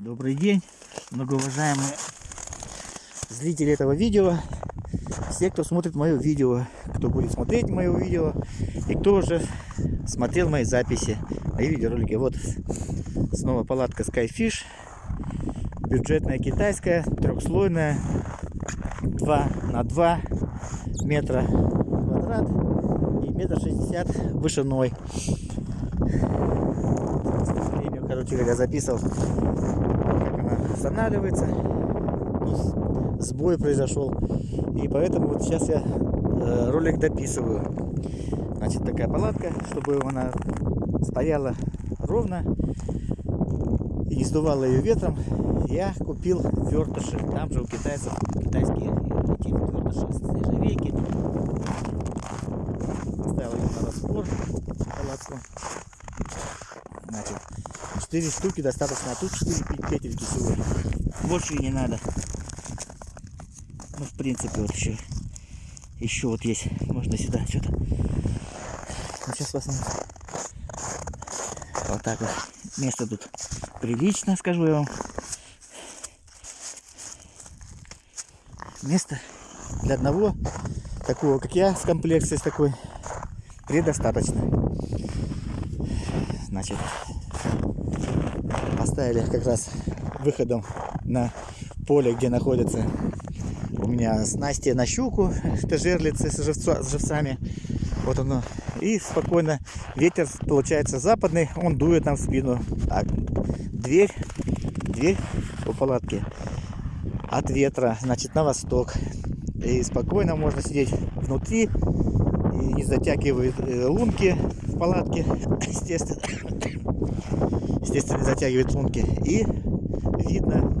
Добрый день, многоуважаемые зрители этого видео, все, кто смотрит мое видео, кто будет смотреть мое видео и кто уже смотрел мои записи, мои видеоролики. Вот снова палатка Skyfish, бюджетная китайская, трехслойная, 2 на 2 метра квадрат и метр шестьдесят вышиной. Короче, как я записывал, как она останавливается. Ну, сбой произошел. И поэтому вот сейчас я э, ролик дописываю. Значит, такая палатка, чтобы она стояла ровно и не сдувала ее ветром. Я купил вертыши. Там же у китайцев китайские эти вертыши с нержавейки. Поставил ее на распор палатку. Значит, 4 штуки достаточно, а тут 4 петельки всего. Больше не надо. Ну, в принципе, вот еще, еще вот есть. Можно сюда что-то. Ну, сейчас посмотрим. Вот так вот. Место тут прилично, скажу я вам. Место для одного такого, как я, с комплекцией с такой, предостаточно. Значит, поставили как раз выходом на поле, где находится у меня снасти на щуку, это жерлицы с, живцо, с живцами. Вот оно. И спокойно ветер получается западный, он дует нам в спину. Так, дверь, дверь у палатки от ветра, значит, на восток. И спокойно можно сидеть внутри, и не затягивает э, лунки в палатке, естественно. Естественно, затягивает лунки. И видно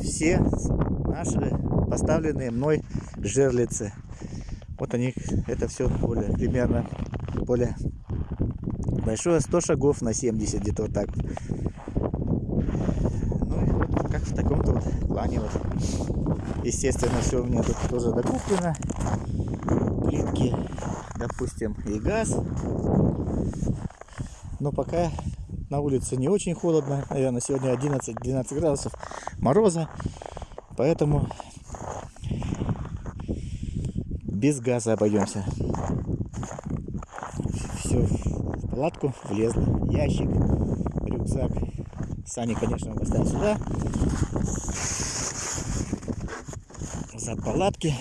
все наши поставленные мной жерлицы. Вот они, это все более, примерно более большое, 100 шагов на 70, где-то вот так. Ну и вот как в таком-то вот плане вот. Естественно, все у меня тут тоже докуплено. Плитки, допустим, и газ. Но пока на улице не очень холодно. Наверное, сегодня 11-12 градусов мороза. Поэтому без газа обойдемся. Все в палатку влезло. Ящик, рюкзак. Сани, конечно, мы поставим сюда. Зад палатки.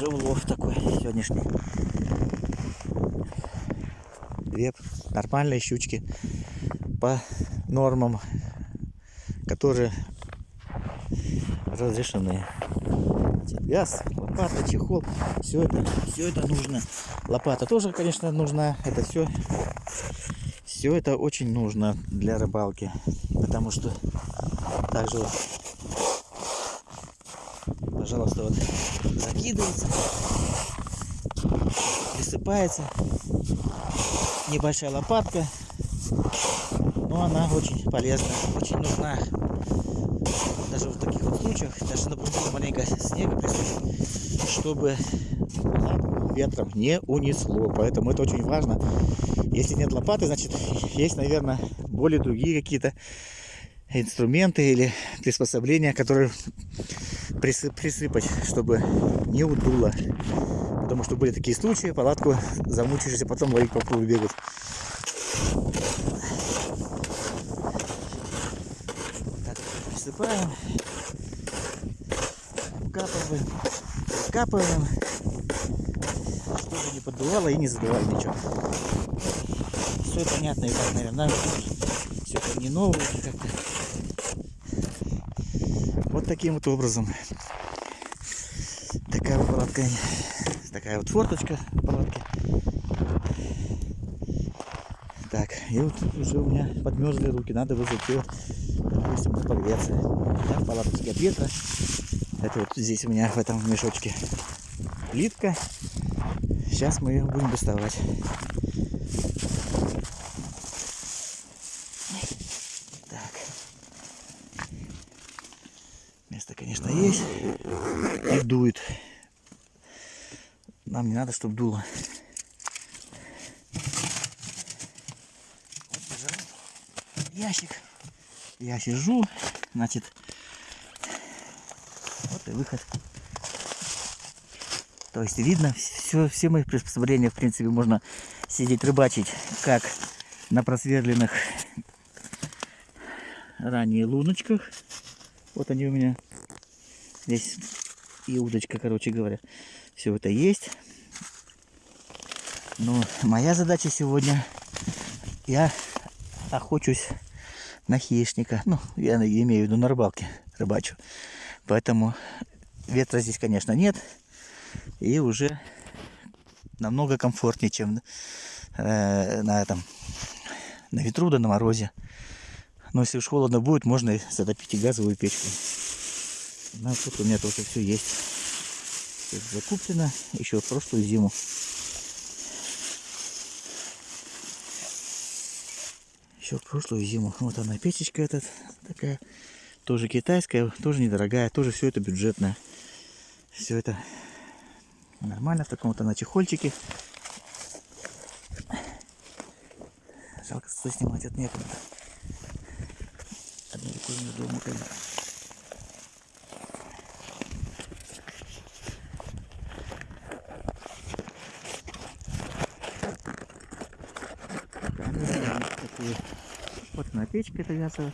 Уже улов такой сегодняшний. Две нормальные щучки по нормам, которые разрешены. Газ, лопата, чехол, все это, все это нужно. Лопата тоже, конечно, нужна. Это все, все это очень нужно для рыбалки, потому что также вот пожалуйста, вот закидывается, присыпается. Небольшая лопатка, но она очень полезна, очень нужна. Даже в таких вот случаях, даже например, маленько снега присыпать, чтобы ветром не унесло. Поэтому это очень важно. Если нет лопаты, значит есть, наверное, более другие какие-то инструменты или приспособления, которые присыпать, чтобы не удуло. Потому что были такие случаи, палатку замучишься, потом ловить по кругу бегут. Так, присыпаем, капаем, капаем, чтобы не поддувало и не задувало ничего. Все понятно и так, наверное, все это не новое как-то таким вот образом. Такая вот палатка, такая вот форточка палатки. Так, и вот уже у меня подмерзли руки, надо вызвать ее, допустим, погреться. Так, палаточка от ветра. Это вот здесь у меня в этом мешочке плитка. Сейчас мы ее будем доставать. Так. Солнце-то, конечно, есть. И дует. Нам не надо, чтобы дуло. Ящик. Я сижу, значит, и выход. То есть видно, все, все мои приспособления, в принципе, можно сидеть рыбачить, как на просверленных ранее луночках. Вот они у меня. Здесь и удочка, короче говоря. Все это есть. Но моя задача сегодня, я охочусь на хищника. Ну, я имею в виду на рыбалке рыбачу. Поэтому ветра здесь, конечно, нет. И уже намного комфортнее, чем э, на этом на ветру да на морозе. Но если уж холодно будет, можно затопить и газовую печку. Ну, тут у меня тоже все есть. Все закуплено еще в прошлую зиму. Еще в прошлую зиму. Вот она печечка этот такая. Тоже китайская, тоже недорогая, тоже все это бюджетное. Все это нормально в таком-то на чехольчике. Жалко, что снимать это некуда. Вот она печка эта газовая.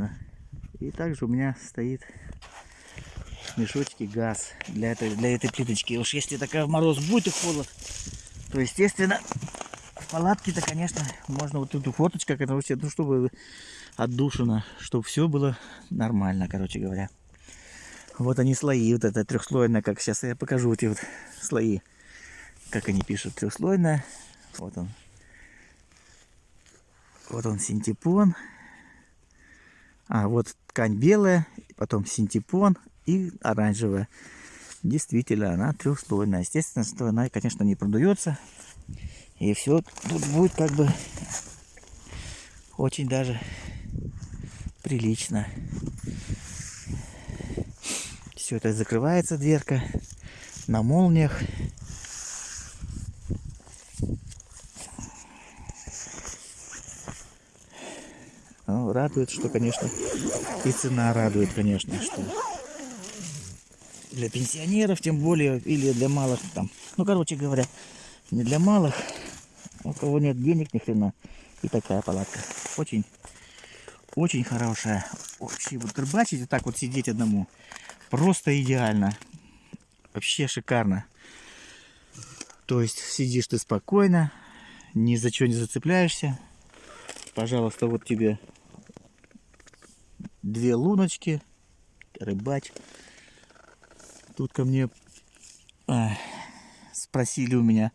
Она. И также у меня стоит мешочки газ для этой, для этой плиточки. Уж если такая мороз будет и холод, то естественно в палатке-то, конечно, можно вот эту фоточку, короче, ну, чтобы отдушина, чтобы все было нормально, короче говоря. Вот они слои, вот это трехслойная, как сейчас я покажу эти вот слои, как они пишут, трехслойная. Вот он. Вот он синтепон. А, вот ткань белая, потом синтепон и оранжевая. Действительно, она трехслойная. Естественно, что она, конечно, не продается. И все тут будет как бы очень даже прилично. Все это закрывается дверка на молниях. Радует, что, конечно, и цена радует, конечно, что для пенсионеров, тем более, или для малых там. Ну, короче говоря, не для малых, у кого нет денег ни хрена. И такая палатка. Очень, очень хорошая. Вообще, вот рыбачить, вот так вот сидеть одному, просто идеально. Вообще шикарно. То есть сидишь ты спокойно, ни за что не зацепляешься. Пожалуйста, вот тебе две луночки, рыбач. Тут ко мне а, спросили у меня,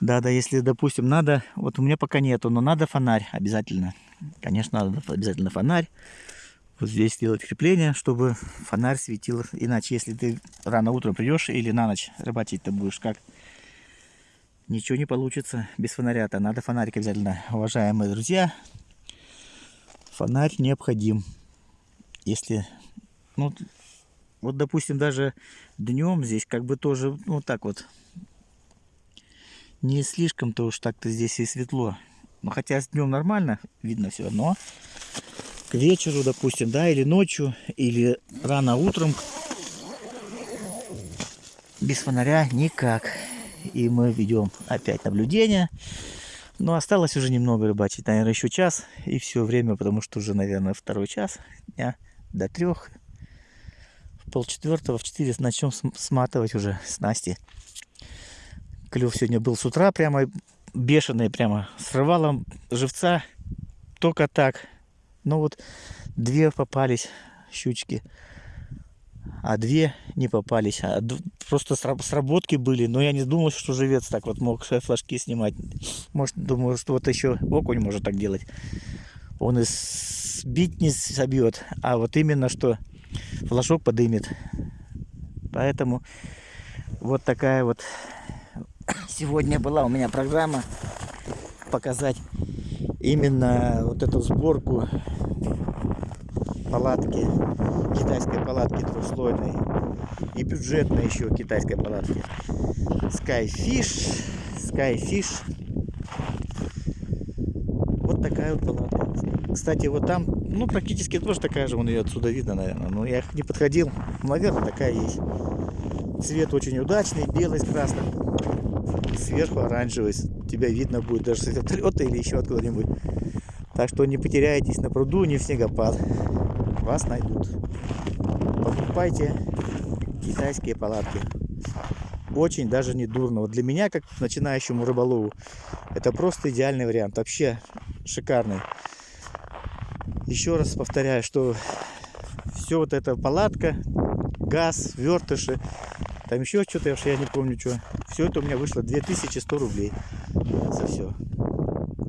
да, да, если, допустим, надо, вот у меня пока нету, но надо фонарь обязательно. Конечно, надо обязательно фонарь. Вот здесь сделать крепление, чтобы фонарь светил. Иначе, если ты рано утром придешь или на ночь рыбачить ты будешь, как? Ничего не получится без фонаря-то. Надо фонарик обязательно, уважаемые друзья. Фонарь необходим. Если, ну, вот, допустим, даже днем здесь как бы тоже, ну, так вот, не слишком-то уж так-то здесь и светло. Ну, хотя днем нормально, видно все, но к вечеру, допустим, да, или ночью, или рано утром без фонаря никак. И мы ведем опять наблюдение. Но осталось уже немного рыбачить, наверное, еще час. И все время, потому что уже, наверное, второй час дня до трех полчетвертого в 4 начнем сматывать уже снасти. Клев сегодня был с утра прямо бешеный, прямо срывало живца только так. Ну вот две попались щучки, а две не попались. А просто сработки были, но я не думал, что живец так вот мог флажки снимать. Может, думаю, что вот еще окунь может так делать. Он и сбить не собьет, а вот именно что флажок подымет. Поэтому вот такая вот сегодня была у меня программа показать именно вот эту сборку палатки, китайской палатки трехслойной и бюджетной еще китайской палатки. Skyfish, Skyfish. Вот такая вот палатка. Кстати, вот там, ну, практически тоже такая же, вон ее отсюда видно, наверное. Но я не подходил. Наверное, такая есть. Цвет очень удачный, белый с красным. Сверху оранжевый. Тебя видно будет даже с вертолета или еще откуда-нибудь. Так что не потеряйтесь на пруду, не в снегопад. Вас найдут. Покупайте китайские палатки. Очень даже не дурно. Вот для меня, как начинающему рыболову, это просто идеальный вариант. Вообще шикарный. Еще раз повторяю, что все вот эта палатка, газ, вертыши, там еще что-то, я не помню что. Все это у меня вышло 2100 рублей за все.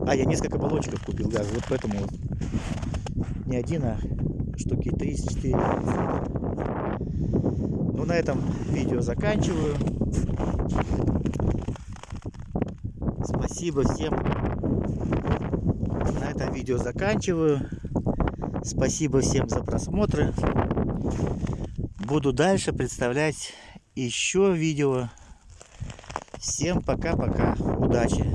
А, я несколько баллончиков купил газа, вот поэтому вот. Не один, а штуки 34. Ну, на этом видео заканчиваю. Спасибо всем. На этом видео заканчиваю. Спасибо всем за просмотры. Буду дальше представлять еще видео. Всем пока-пока. Удачи.